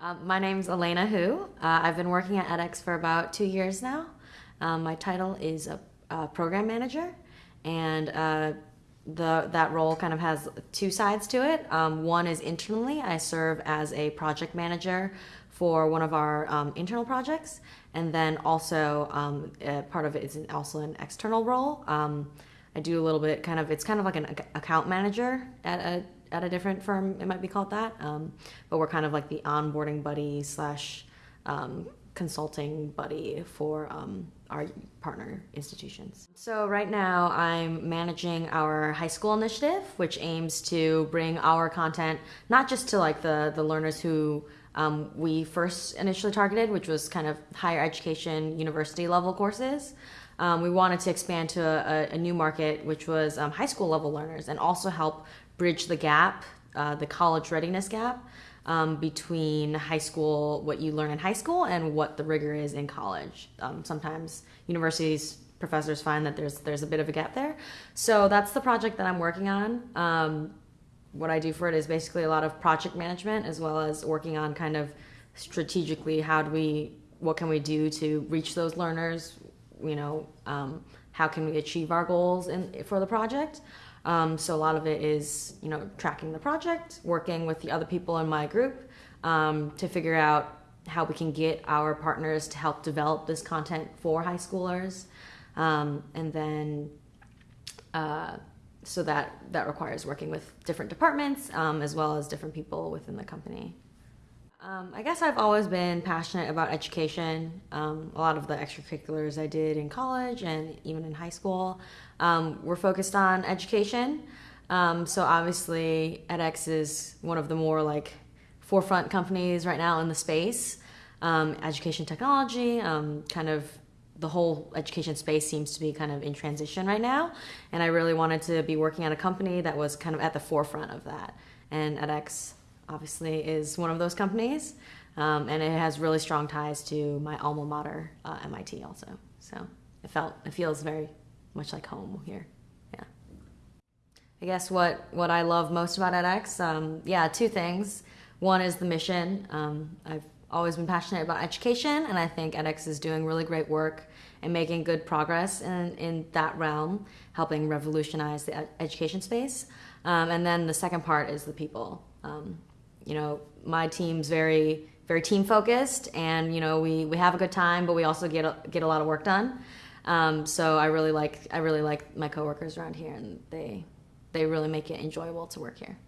Um, my name's Elena Hu. Uh, I've been working at edX for about two years now. Um, my title is a, a program manager, and uh, the that role kind of has two sides to it. Um, one is internally, I serve as a project manager for one of our um, internal projects, and then also um, part of it is also an external role. Um, I do a little bit, kind of, it's kind of like an account manager at a at a different firm. It might be called that, um, but we're kind of like the onboarding buddy slash um, consulting buddy for um, our partner institutions. So right now I'm managing our high school initiative, which aims to bring our content not just to like the the learners who um, we first initially targeted, which was kind of higher education, university level courses. Um, we wanted to expand to a, a new market, which was um, high school level learners, and also help bridge the gap, uh, the college readiness gap. Um, between high school, what you learn in high school, and what the rigor is in college. Um, sometimes universities professors find that there's there's a bit of a gap there. So that's the project that I'm working on. Um, what I do for it is basically a lot of project management as well as working on kind of strategically how do we what can we do to reach those learners you know um, how can we achieve our goals in, for the project? Um, so a lot of it is you know tracking the project working with the other people in my group um, to figure out how we can get our partners to help develop this content for high schoolers. Um, and then uh, so that that requires working with different departments um, as well as different people within the company. Um, I guess I've always been passionate about education. Um, a lot of the extracurriculars I did in college and even in high school um, were focused on education. Um, so obviously, edX is one of the more like forefront companies right now in the space. Um, education technology, kind of the whole education space seems to be kind of in transition right now. And I really wanted to be working at a company that was kind of at the forefront of that. And edX obviously is one of those companies. Um, and it has really strong ties to my alma mater, uh, MIT also. So it felt, it feels very much like home here. Yeah. I guess what, what I love most about edX, um, yeah, two things. One is the mission. Um, I've always been passionate about education, and I think edX is doing really great work and making good progress in, in that realm, helping revolutionize the education space. Um, and then the second part is the people. Um, you know, my team's very, very team focused, and you know, we, we have a good time, but we also get a, get a lot of work done. Um, so I really like I really like my coworkers around here, and they they really make it enjoyable to work here.